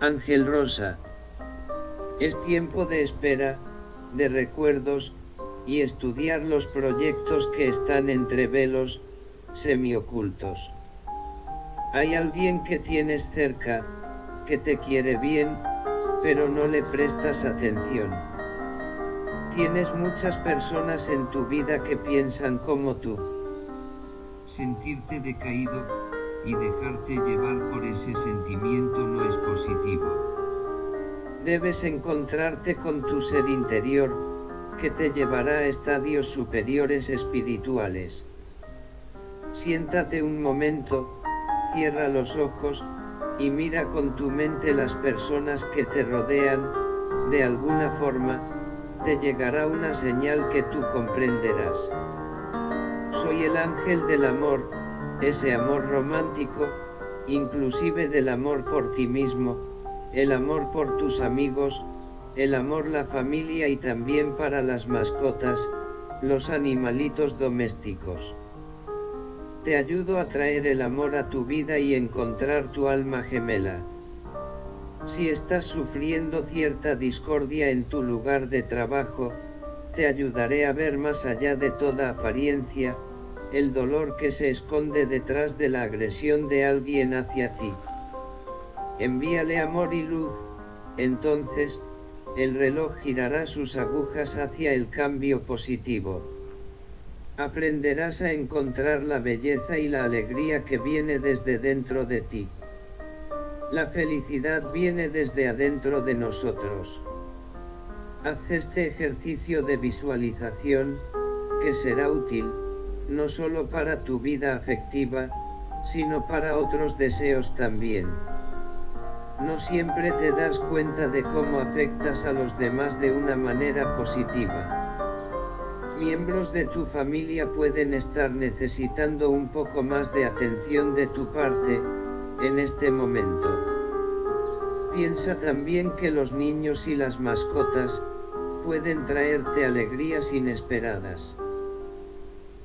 Ángel Rosa. Es tiempo de espera, de recuerdos, y estudiar los proyectos que están entre velos, semiocultos. Hay alguien que tienes cerca, que te quiere bien, pero no le prestas atención. Tienes muchas personas en tu vida que piensan como tú. Sentirte decaído, y dejarte llevar por ese sentimiento no es positivo. Debes encontrarte con tu ser interior, que te llevará a estadios superiores espirituales. Siéntate un momento, cierra los ojos, y mira con tu mente las personas que te rodean, de alguna forma, te llegará una señal que tú comprenderás. Soy el ángel del amor, ese amor romántico, inclusive del amor por ti mismo, el amor por tus amigos, el amor la familia y también para las mascotas, los animalitos domésticos. Te ayudo a traer el amor a tu vida y encontrar tu alma gemela. Si estás sufriendo cierta discordia en tu lugar de trabajo, te ayudaré a ver más allá de toda apariencia, el dolor que se esconde detrás de la agresión de alguien hacia ti. Envíale amor y luz, entonces, el reloj girará sus agujas hacia el cambio positivo. Aprenderás a encontrar la belleza y la alegría que viene desde dentro de ti. La felicidad viene desde adentro de nosotros. Haz este ejercicio de visualización, que será útil, no solo para tu vida afectiva, sino para otros deseos también. No siempre te das cuenta de cómo afectas a los demás de una manera positiva. Miembros de tu familia pueden estar necesitando un poco más de atención de tu parte, en este momento. Piensa también que los niños y las mascotas, pueden traerte alegrías inesperadas.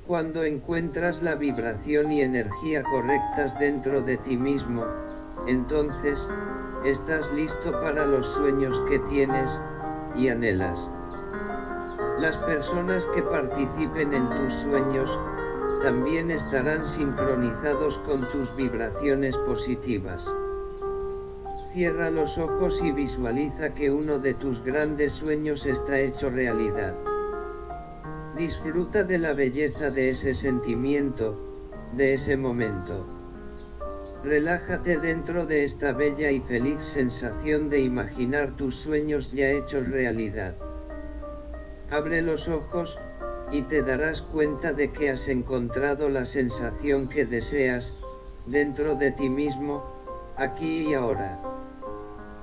Cuando encuentras la vibración y energía correctas dentro de ti mismo, entonces, estás listo para los sueños que tienes, y anhelas. Las personas que participen en tus sueños, también estarán sincronizados con tus vibraciones positivas. Cierra los ojos y visualiza que uno de tus grandes sueños está hecho realidad. Disfruta de la belleza de ese sentimiento, de ese momento. Relájate dentro de esta bella y feliz sensación de imaginar tus sueños ya hechos realidad. Abre los ojos, y te darás cuenta de que has encontrado la sensación que deseas, dentro de ti mismo, aquí y ahora.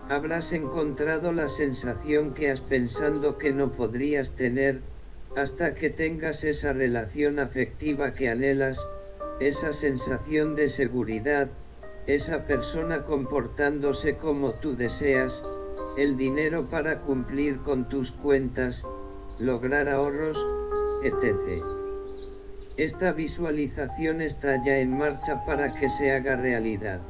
Habrás encontrado la sensación que has pensado que no podrías tener, hasta que tengas esa relación afectiva que anhelas, esa sensación de seguridad, esa persona comportándose como tú deseas, el dinero para cumplir con tus cuentas, lograr ahorros, etc. Esta visualización está ya en marcha para que se haga realidad.